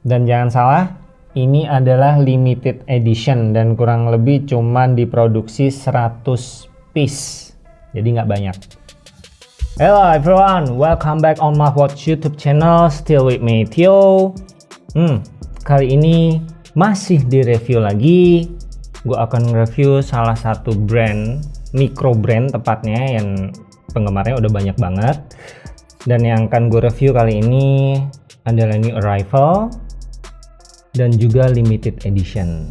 Dan jangan salah, ini adalah limited edition dan kurang lebih cuman diproduksi 100 piece. Jadi nggak banyak. Hello everyone, welcome back on my watch YouTube channel. Still with me, Tio. Hmm, kali ini masih di review lagi. Gue akan review salah satu brand, micro brand tepatnya yang penggemarnya udah banyak banget. Dan yang akan gue review kali ini adalah new arrival dan juga limited edition.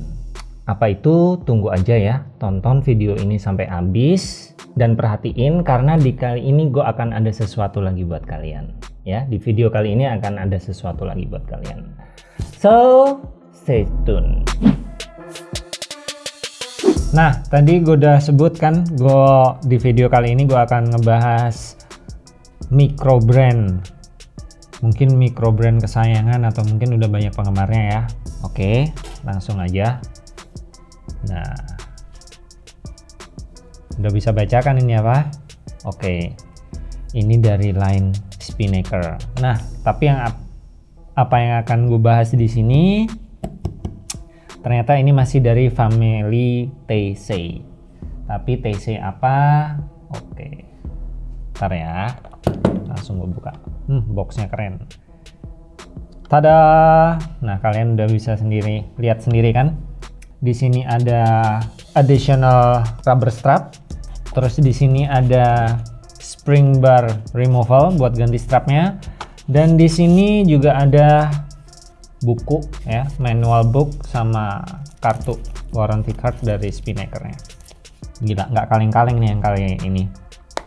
Apa itu? Tunggu aja ya, tonton video ini sampai habis dan perhatiin karena di kali ini gue akan ada sesuatu lagi buat kalian. Ya, di video kali ini akan ada sesuatu lagi buat kalian. So, stay tune. Nah, tadi gue udah sebutkan, gue di video kali ini gue akan ngebahas micro brand mungkin micro brand kesayangan atau mungkin udah banyak penggemarnya ya. Oke langsung aja. Nah. Udah bisa bacakan ini apa? Oke. Ini dari line Spinnaker. Nah tapi yang apa yang akan gue bahas di sini? Ternyata ini masih dari family TC tapi TC apa? Oke. Ntar ya. Langsung gue buka hmm, boxnya keren. Tada! Nah kalian udah bisa sendiri lihat sendiri kan? Di sini ada additional rubber strap. Terus di sini ada spring bar removal buat ganti strapnya. Dan di sini juga ada buku ya manual book sama kartu warranty card dari spinnakernya gila nggak kaleng-kaleng nih yang kali ini.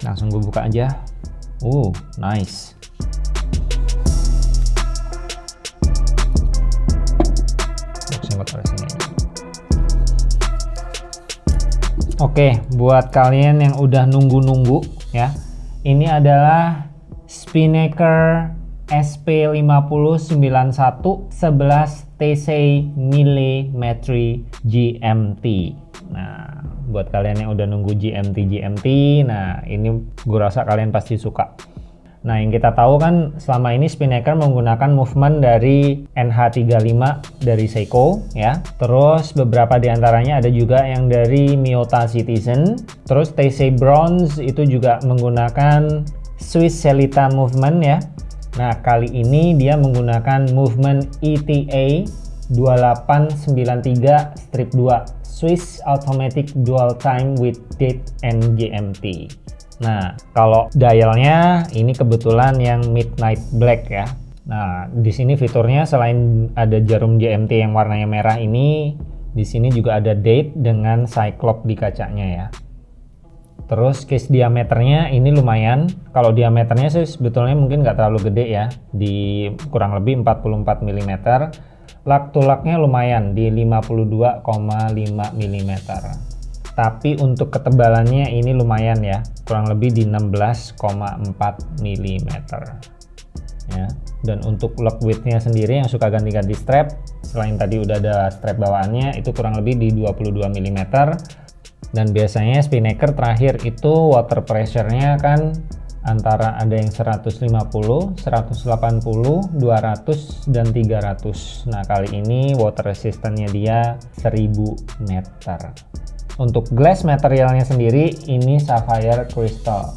Langsung gue buka aja. Uh nice Oke, buat kalian yang udah nunggu-nunggu ya. Ini adalah Spinnaker SP5091 11 TC Millimetry GMT. Nah, buat kalian yang udah nunggu GMT GMT, nah ini gue rasa kalian pasti suka. Nah, yang kita tahu kan selama ini Spinnaker menggunakan movement dari NH35 dari Seiko ya. Terus beberapa di antaranya ada juga yang dari Miyota Citizen. Terus TC Bronze itu juga menggunakan Swiss Celita movement ya. Nah, kali ini dia menggunakan movement ETA 2893 strip 2 Swiss Automatic Dual Time with Date and GMT. Nah, kalau dialnya ini kebetulan yang midnight black ya. Nah, di sini fiturnya selain ada jarum GMT yang warnanya merah ini, di sini juga ada date dengan cyclops di kacanya ya. Terus case diameternya ini lumayan. Kalau diameternya sih sebetulnya mungkin nggak terlalu gede ya, di kurang lebih 44 mm. Lak to laknya lumayan di 52,5 mm tapi untuk ketebalannya ini lumayan ya. Kurang lebih di 16,4 mm ya. Dan untuk lock widthnya sendiri yang suka ganti-ganti strap selain tadi udah ada strap bawaannya itu kurang lebih di 22 mm dan biasanya spinnaker terakhir itu water pressure-nya kan antara ada yang 150, 180, 200 dan 300 nah kali ini water resistance-nya dia 1000 meter untuk glass materialnya sendiri ini sapphire crystal.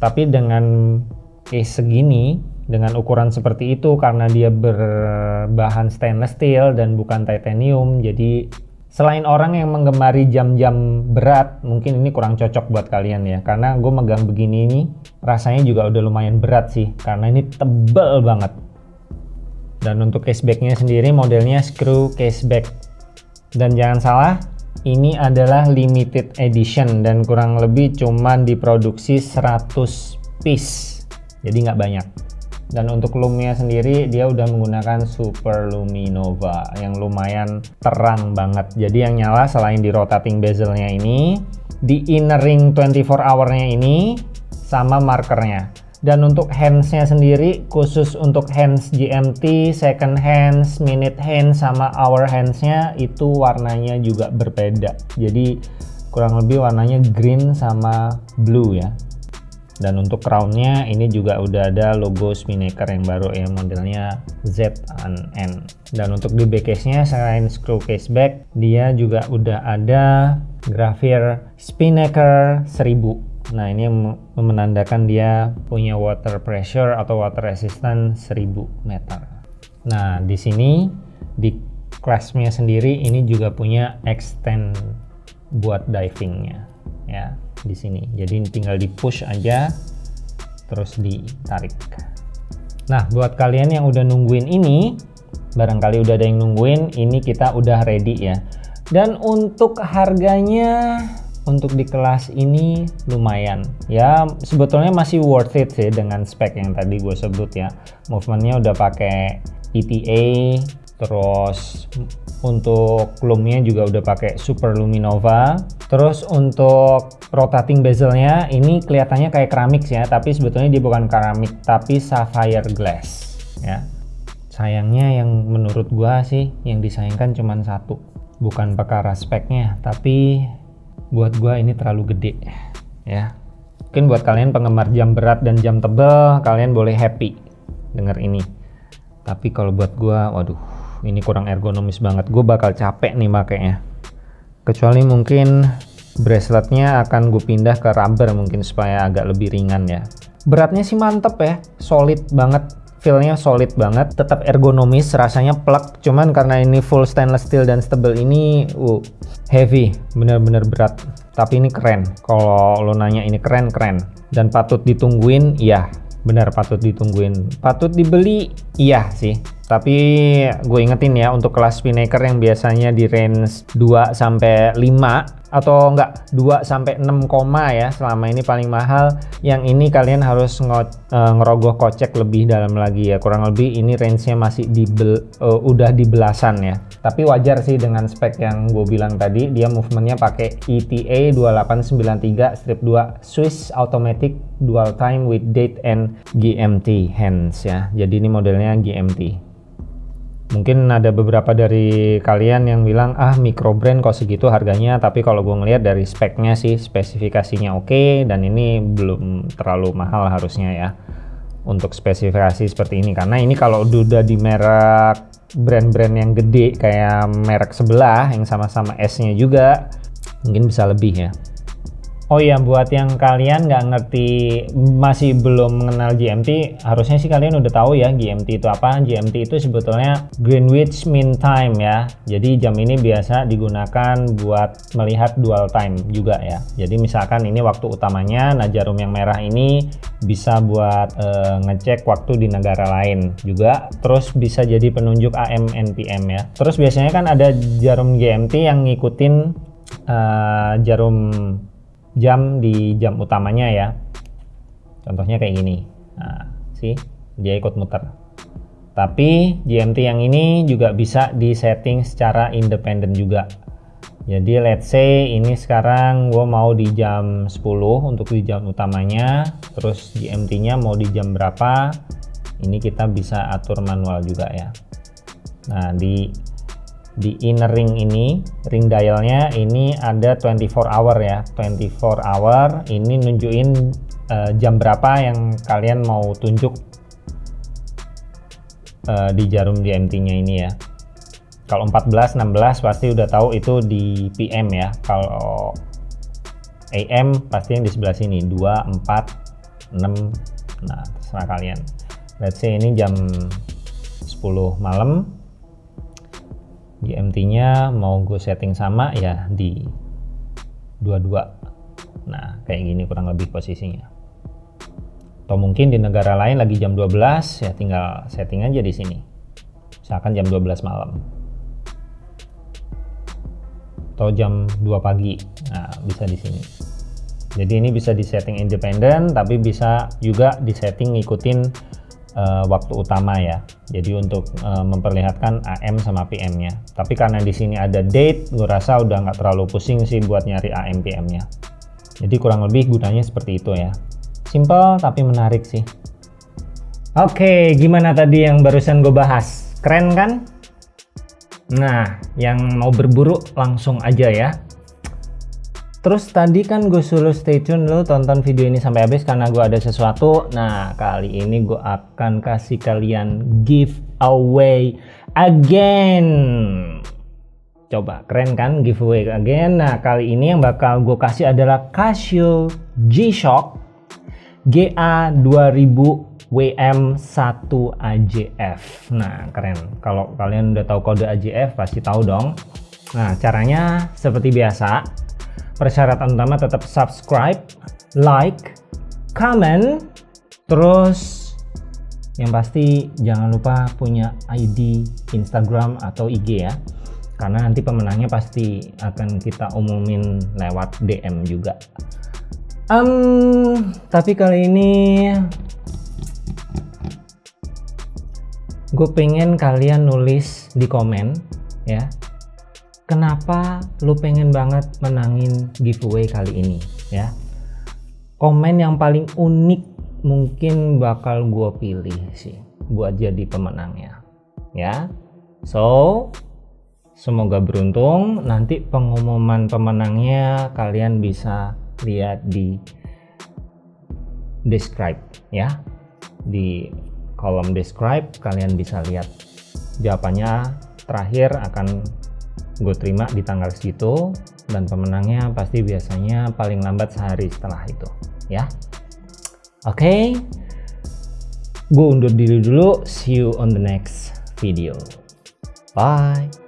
Tapi dengan case segini, dengan ukuran seperti itu karena dia berbahan stainless steel dan bukan titanium, jadi selain orang yang menggemari jam-jam berat, mungkin ini kurang cocok buat kalian ya. Karena gue megang begini ini rasanya juga udah lumayan berat sih, karena ini tebel banget. Dan untuk casebacknya sendiri modelnya screw caseback. Dan jangan salah, ini adalah limited edition dan kurang lebih cuman diproduksi 100 piece. Jadi nggak banyak. Dan untuk lumnya sendiri dia udah menggunakan super luminova yang lumayan terang banget. Jadi yang nyala selain di rotating bezelnya ini di inner ring 24 hournya ini sama markernya dan untuk handsnya sendiri khusus untuk hands GMT, second hands, minute hands sama hour handsnya itu warnanya juga berbeda. Jadi kurang lebih warnanya green sama blue ya. dan untuk crownnya ini juga udah ada logo Spinnaker yang baru ya modelnya ZN dan untuk di back case nya selain screw case back dia juga udah ada grafir Spinnaker 1000 nah ini menandakan dia punya water pressure atau water resistant 1000 meter nah di sini di kelasnya sendiri ini juga punya extend buat divingnya ya di sini. Jadi tinggal di push aja terus ditarik. Nah, buat kalian yang udah nungguin ini, barangkali udah ada yang nungguin, ini kita udah ready ya. Dan untuk harganya untuk di kelas ini lumayan. Ya sebetulnya masih worth it sih dengan spek yang tadi gue sebut ya. Movementnya udah pakai ETA terus untuk lumnya juga udah pakai Super Luminova. Terus untuk rotating bezelnya ini kelihatannya kayak keramik ya tapi sebetulnya dia bukan keramik tapi sapphire glass ya. Sayangnya yang menurut gua sih yang disayangkan cuma satu bukan perkara speknya tapi buat gua ini terlalu gede ya. Mungkin buat kalian penggemar jam berat dan jam tebel kalian boleh happy denger ini. Tapi kalau buat gua waduh ini kurang ergonomis banget. Gue bakal capek nih makanya kecuali mungkin braceletnya akan gue pindah ke rubber mungkin supaya agak lebih ringan ya. Beratnya sih mantep ya. Solid banget feelnya solid banget tetap ergonomis rasanya plug cuman karena ini full stainless steel dan stable ini uh, heavy bener-bener berat. Tapi ini keren. Kalau lo nanya ini keren keren. Dan patut ditungguin iya. Benar patut ditungguin. Patut dibeli iya sih. Tapi gue ingetin ya untuk kelas Spinnaker yang biasanya di range 2 sampai 5 atau enggak 2 sampai 6 koma ya selama ini paling mahal. Yang ini kalian harus uh, ngerogoh kocek lebih dalam lagi ya. Kurang lebih ini range-nya masih di bel, uh, udah di belasan ya. Tapi wajar sih dengan spek yang gue bilang tadi dia movementnya pakai ETA 2893 strip 2 Swiss automatic dual time with date and GMT hands ya. Jadi ini modelnya GMT mungkin ada beberapa dari kalian yang bilang ah micro brand kok segitu harganya? Tapi kalau gue ngelihat dari speknya sih spesifikasinya oke okay, dan ini belum terlalu mahal harusnya ya untuk spesifikasi seperti ini. Karena ini kalau udah di merek brand-brand yang gede kayak merek sebelah yang sama-sama S-nya juga mungkin bisa lebih ya Oh iya, buat yang kalian nggak ngerti, masih belum mengenal GMT, harusnya sih kalian udah tahu ya GMT itu apa. GMT itu sebetulnya Greenwich Mean Time ya. Jadi jam ini biasa digunakan buat melihat dual time juga ya. Jadi misalkan ini waktu utamanya, nah jarum yang merah ini bisa buat e, ngecek waktu di negara lain juga. Terus bisa jadi penunjuk AM NPM ya. Terus biasanya kan ada jarum GMT yang ngikutin uh, jarum jam di jam utamanya ya. Contohnya kayak gini. Nah sih dia ikut muter. Tapi GMT yang ini juga bisa di setting secara independen juga. Jadi let's say ini sekarang gue mau di jam 10 untuk di jam utamanya. Terus GMT nya mau di jam berapa? Ini kita bisa atur manual juga ya. Nah di di inner ring ini ring dialnya ini ada 24 hour ya. 24 hour ini nunjukin uh, jam berapa yang kalian mau tunjuk uh, di jarum GMT nya ini ya. Kalau 14 16 pasti udah tahu itu di PM ya. Kalau AM pasti yang di sebelah sini 2 4 6 nah terserah kalian. Let's say ini jam 10 malam GMT-nya mau gue setting sama ya di 22 nah kayak gini kurang lebih posisinya. Atau mungkin di negara lain lagi jam 12 ya tinggal setting aja di sini. Misalkan jam 12 malam. Atau jam 2 pagi. Nah bisa di sini. Jadi ini bisa di setting independen tapi bisa juga di setting ngikutin uh, waktu utama ya. Jadi untuk uh, memperlihatkan AM sama PM-nya. Tapi karena di sini ada date, gue rasa udah nggak terlalu pusing sih buat nyari AM PM-nya. Jadi kurang lebih gunanya seperti itu ya. Simple tapi menarik sih. Oke, gimana tadi yang barusan gue bahas? Keren kan? Nah, yang mau berburu langsung aja ya. Terus tadi kan gue suruh stay tune lu tonton video ini sampai habis karena gue ada sesuatu. Nah kali ini gue akan kasih kalian giveaway again. Coba keren kan giveaway again. Nah kali ini yang bakal gue kasih adalah Casio G-Shock GA 2000 WM1 AJF. Nah keren. Kalau kalian udah tahu kode AJF pasti tahu dong. Nah caranya seperti biasa persyaratan utama tetap subscribe, like, comment, terus yang pasti jangan lupa punya ID Instagram atau IG ya. Karena nanti pemenangnya pasti akan kita umumin lewat DM juga. Um, tapi kali ini gue pengen kalian nulis di komen ya kenapa lu pengen banget menangin giveaway kali ini ya? Komen yang paling unik mungkin bakal gue pilih sih buat jadi pemenangnya ya? So semoga beruntung. Nanti pengumuman pemenangnya kalian bisa lihat di describe ya? Di kolom describe kalian bisa lihat jawabannya. Terakhir akan gue terima di tanggal segitu dan pemenangnya pasti biasanya paling lambat sehari setelah itu ya. Oke. Okay. gue undur diri dulu. See you on the next video. Bye